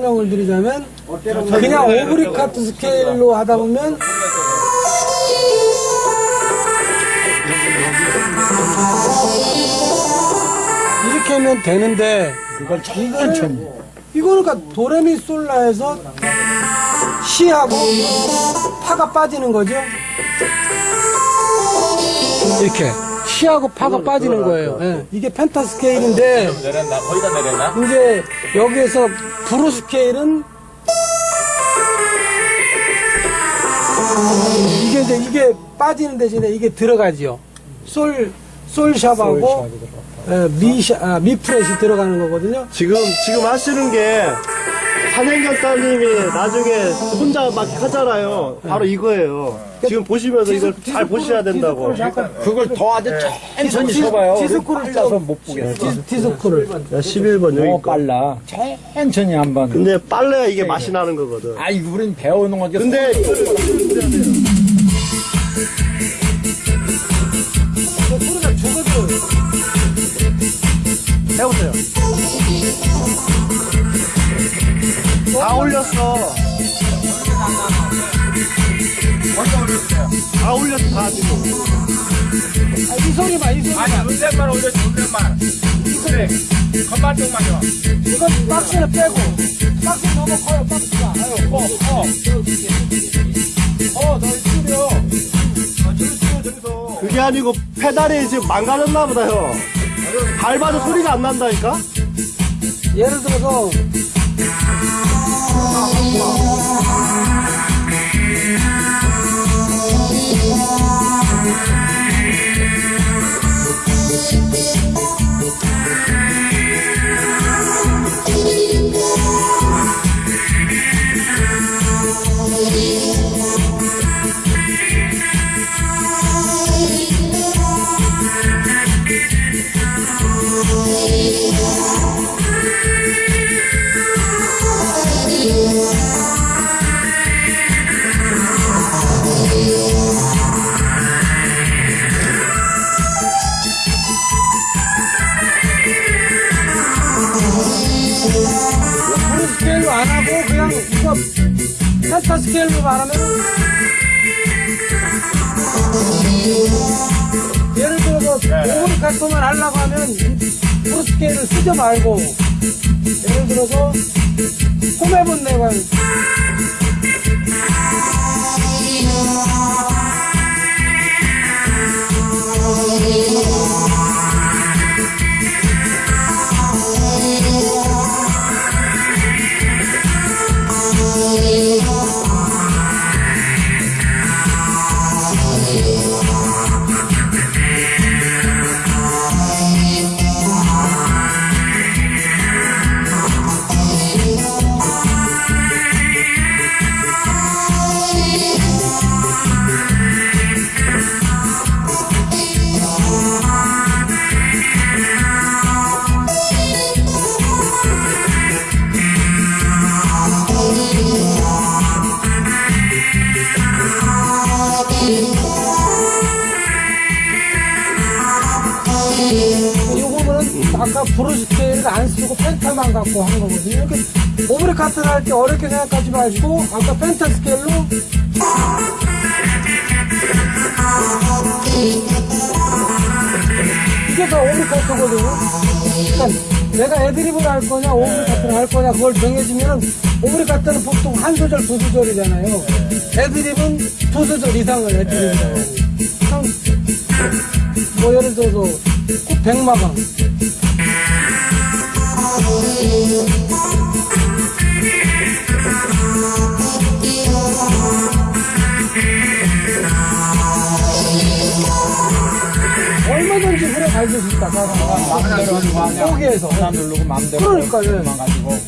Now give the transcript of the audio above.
설명을 드리자면 그냥 오브리 카트 스케일로 하다 보면 이렇게 하면 되는데 이걸 천천히. 이거는 그러니까 도레미솔라에서 시하고 파가 빠지는 거죠. 이렇게 시하고 파가 빠지는 거예요. 예, 이게 펜타 스케일인데 내렸나? 거의 다 내렸나? 이제 여기에서 브루 스케일은 이게 이제 이게 빠지는 대신에 이게 들어가지요. 솔 솔샵하고 예, 미샤 아, 미프렛이 들어가는 거거든요. 지금 지금 하시는 게 따님이 나중에 혼자 막 하잖아요. 바로 이거예요. 지금 보시면서 이걸 잘 보셔야 된다고. 그걸 더 아주 천천히 쳐봐요. 디스크를 빨라서 못 보겠어. 디- 디스크를 11번 여기. 빨라. 천천히 한 번. 근데 빨래야 이게 맛이 나는 거거든. 아이, 우린 배우는 거지. 근데 다 올렸어. 다 올렸어, 다 지금. 아, 이 소리 봐, 이 소리 봐. 아니, 운전만 올려, 운전만. 그래. 겉만 쪽만 줘. 이건 박스를 빼고 박스 너무 커요, 박스가. 아유, 어, 어. 어, 너 이쪽이요. 아, 저기 있어요, 저기서. 그게 아니고 페달이 지금 망가졌나 보다요. 밟아도 소리가 안 난다니까? 예를 들어서 Oh, oh, oh, oh, 브루 스케일로 안 하고 그냥 이거 펜타 스케일로 말하면 예를 들어서 오브리 카트만 하려고 하면 브루 스케일을 쓰지 말고 예를 들어서 홈해본 내가 아까 blues scale을 안 쓰고 penta만 갖고 한 거거든요. 이렇게 오브리가토를 할 때 어렵게 생각하지 마시고 아까 penta scale로 이게 다 오브리가토거든요. 그러니까 내가 애드립을 할 거냐 오브리가토를 할 거냐 그걸 정해지면 오브리가토는 보통 한 소절 두 소절이잖아요. 애드립은 두 소절 이상을 애드립이라고 하고. 그냥 뭐 예를 들어서 꼭 백마강 얼마든지 그래 갈수 있다 마음대로 하는 거 아니야. 포기해서 하나 누르고 마음대로. 그러니까요. 만 가지고.